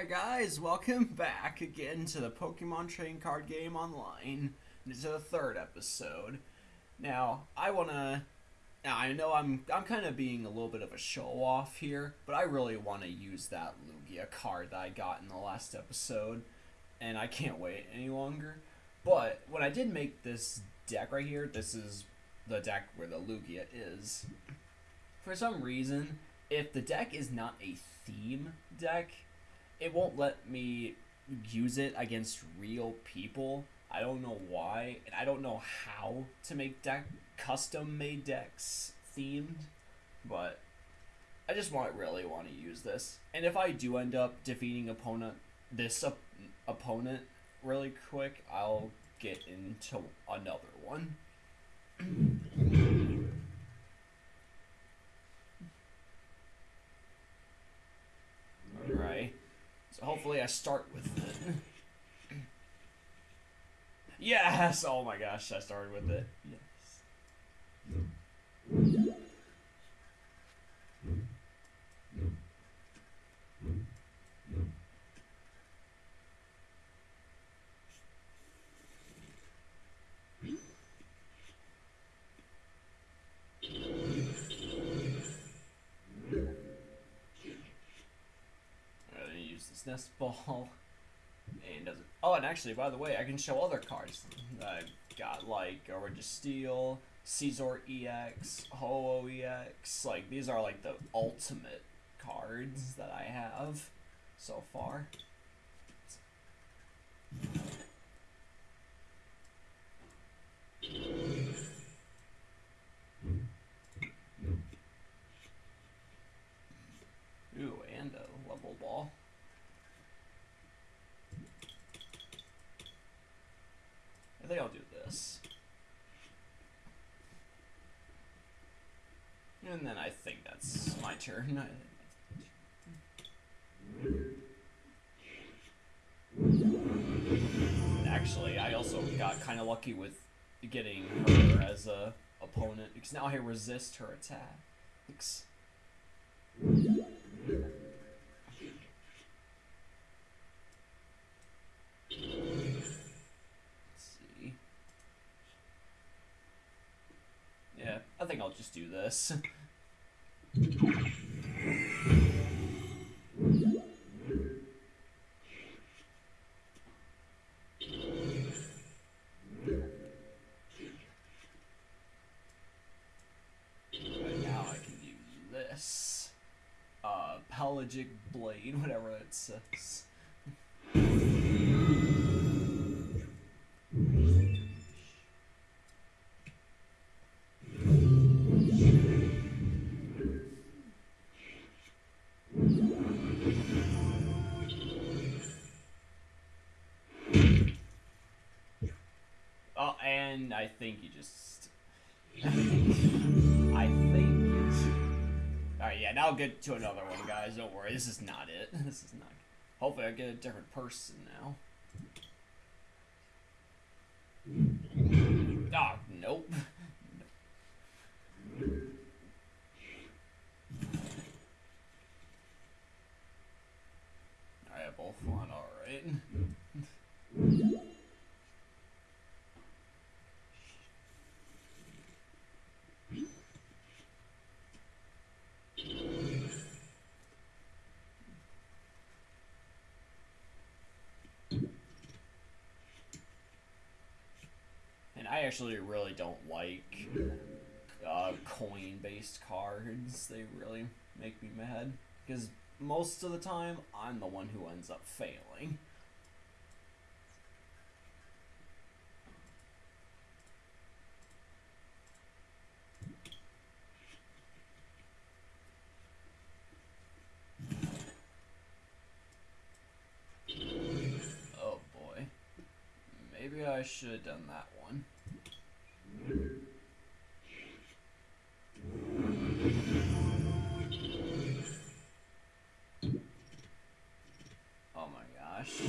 there, guys. Welcome back again to the Pokemon Trading Card Game Online. This is the third episode. Now, I wanna. Now, I know I'm I'm kind of being a little bit of a show off here, but I really want to use that Lugia card that I got in the last episode, and I can't wait any longer. But when I did make this deck right here, this is the deck where the Lugia is. For some reason, if the deck is not a theme deck, it won't let me use it against real people. I don't know why, and I don't know how to make deck custom made decks themed, but I just want really want to use this. And if I do end up defeating opponent this op- opponent really quick, I'll get into another one. Alright. So hopefully I start with it. yes! Oh my gosh, I started with it. Yes. I'm gonna use this ball. And does it? Oh, and actually, by the way, I can show other cards I've got, like a Registeel, Caesar EX, Ho-Oh EX. Like these are like the ultimate cards that I have so far. Ooh, and a level ball. I think I'll do this. And then I think my. Actually, I also got kind of lucky with getting her as a opponent because now I resist her attacks. I think I'll just do this. Uh, blade, whatever it says. Oh, and I think you just. I think. Alright, yeah, now I'll get to another one, guys. Don't worry, this is not it. This is not. Hopefully, I get a different person now. Ah, nope. Alright, both one, alright. And I actually really don't like uh, coin-based cards. They really make me mad because most of the time I'm the one who ends up failing. Oh boy. Maybe I should have done that one. Oh my gosh.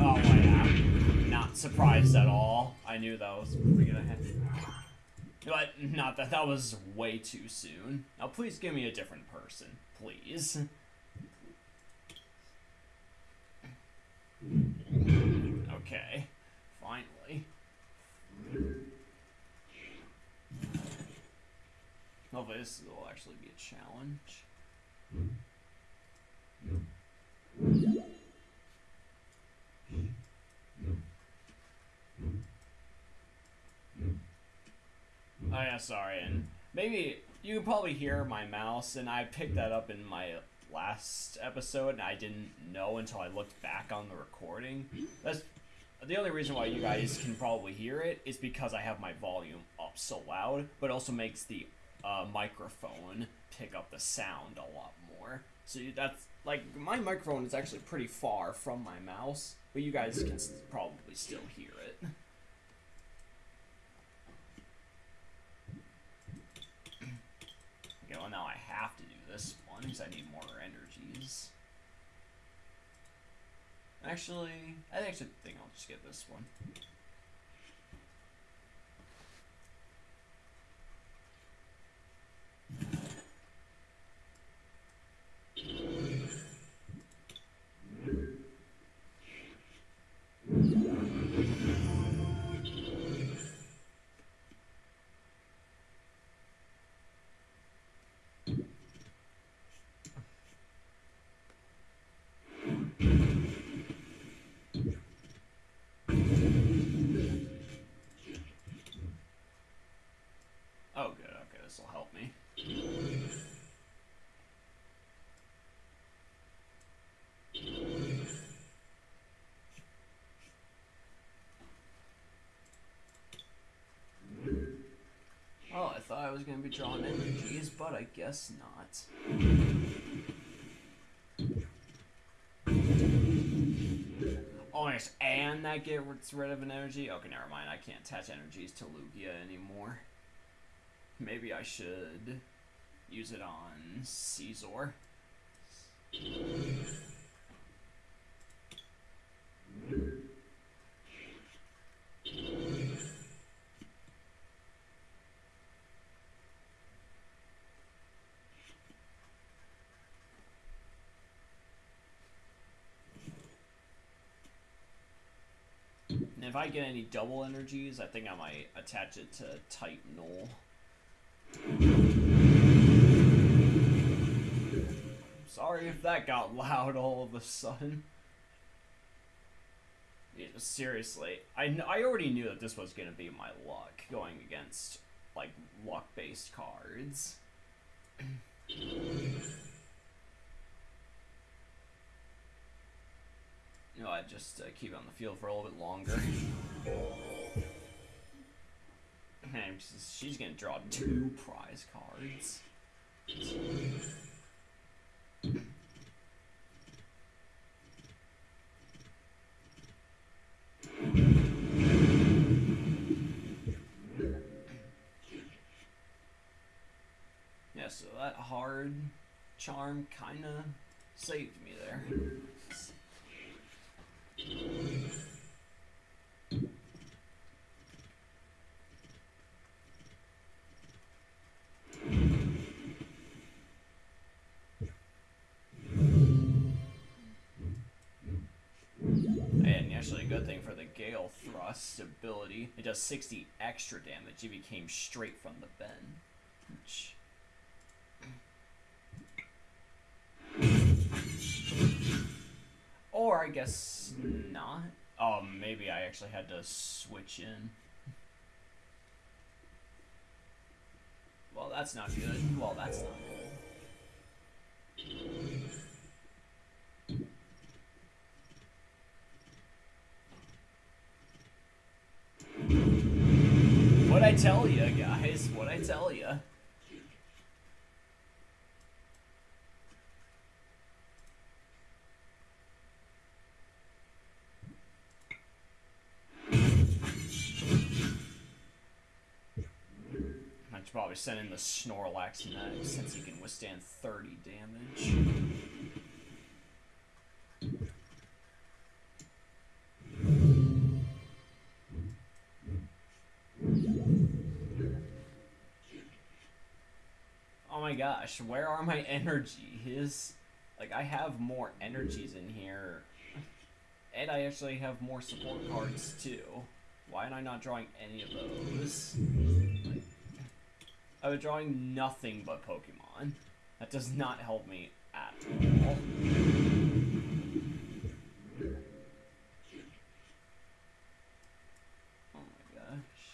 Oh. Not surprised at all. I knew that was probably gonna happen. But not that that was way too soon. Now please give me a different person. Please. Okay. Finally. Oh, Hopefully this will actually be a challenge. Oh yeah, sorry, and maybe you can probably hear my mouse, and I picked that up in my last episode, and I didn't know until I looked back on the recording. That's the only reason why you guys can probably hear it is because I have my volume up so loud, but also makes the uh, microphone pick up the sound a lot more. So that's like my microphone is actually pretty far from my mouse, but you guys can probably still hear it. Okay, well now I have to do this one because I need more energies. Actually, I actually think I'll just get this one. Oh, good. Okay, this will help me. Oh, I thought I was going to be drawing energies, but I guess not. Oh, and that gets rid of an energy? Okay, never mind. I can't attach energies to Lugia anymore. Maybe I should use it on Caesar. If I get any double energies, I think I might attach it to Titanol. Sorry if that got loud all of a sudden. Seriously, I, I already knew that this was going to be my luck going against, like, luck based cards. Know, I just uh, keep it on the field for a little bit longer. She's gonna draw two prize cards. Yeah, so that hard charm kinda saved me there. Good thing for the Gale Thrust ability, it does 60 extra damage if he came straight from the bench. Or I guess not. Oh, maybe I actually had to switch in. Well, that's not good. Well, that's not tell you, guys? What'd I tell you? I should probably send in the Snorlax next, since he can withstand 30 damage. Gosh, where are my energy? His, like, I have more energies in here. And I actually have more support cards too. Why am I not drawing any of those? I was drawing nothing but Pokemon. That does not help me at all. Oh my gosh.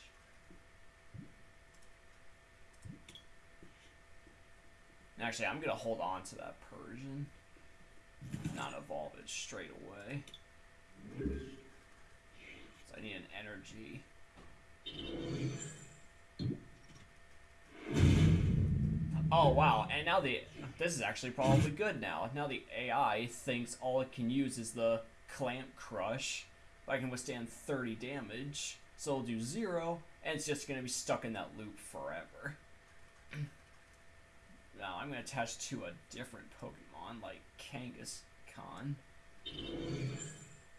Actually, I'm gonna hold on to that Persian. Not evolve it straight away. So I need an energy. Oh wow, and now the this is actually probably good now. Now the AI thinks all it can use is the clamp crush. I can withstand 30 damage, so it'll do zero, and it's just gonna be stuck in that loop forever. Now I'm gonna attach to a different Pokemon like Kangaskhan.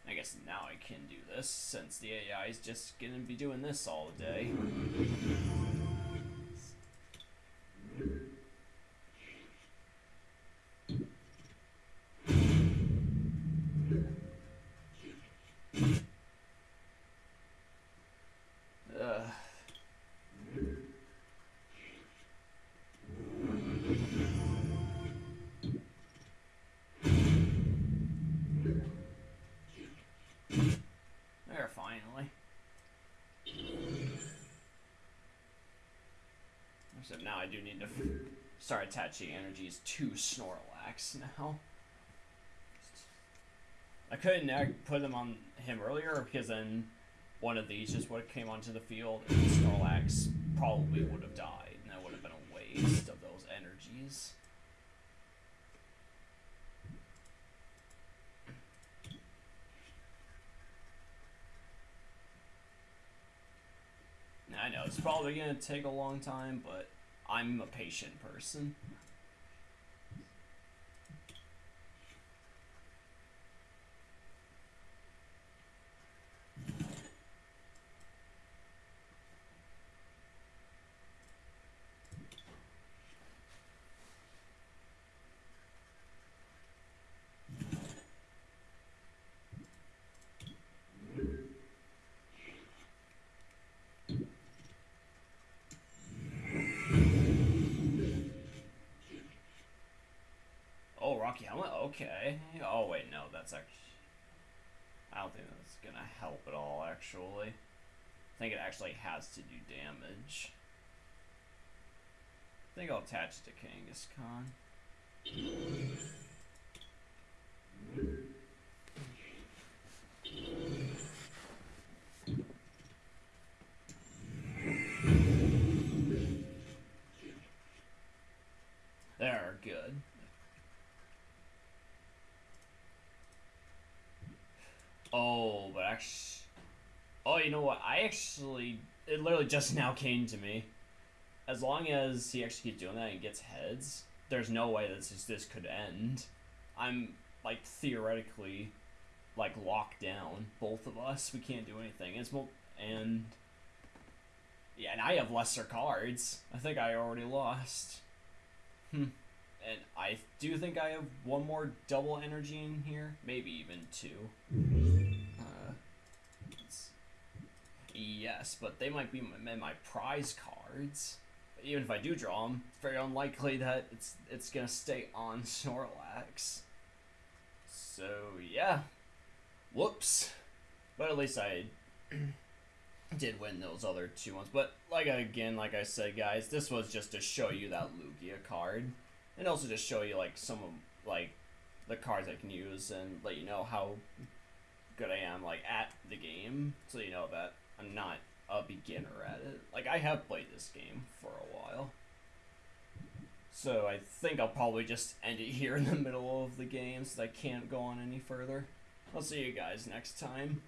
I guess now I can do this since the AI is just gonna be doing this all day. Except now I do need to start attaching energies to Snorlax now. I couldn't put them on him earlier because then one of these just would have came onto the field and Snorlax probably would have died and that would have been a waste of those energies. I know it's probably gonna take a long time, but I'm a patient person. Okay. Oh, wait, no, that's actually. I don't think that's gonna help at all, actually. I think it actually has to do damage. I think I'll attach it to Kangaskhan. There, good. Oh, but actually, oh, you know what? I actually, it literally just now came to me. As long as he actually keeps doing that and gets heads, there's no way that this this could end. I'm like theoretically, like locked down. Both of us, we can't do anything. It's mo- and yeah, and I have lesser cards. I think I already lost. Hmm. And I do think I have one more double energy in here, maybe even two. Yes, but they might be my, my prize cards. Even if I do draw them, it's very unlikely that it's it's gonna stay on Snorlax. So yeah, whoops. But at least I did win those other two ones. But like again, like I said, guys, this was just to show you that Lugia card, and also just show you like some of like the cards I can use and let you know how good I am like at the game, so you know that I'm not a beginner at it. Like I have played this game for a while. So I think I'll probably just end it here in the middle of the game so I can't go on any further. I'll see you guys next time.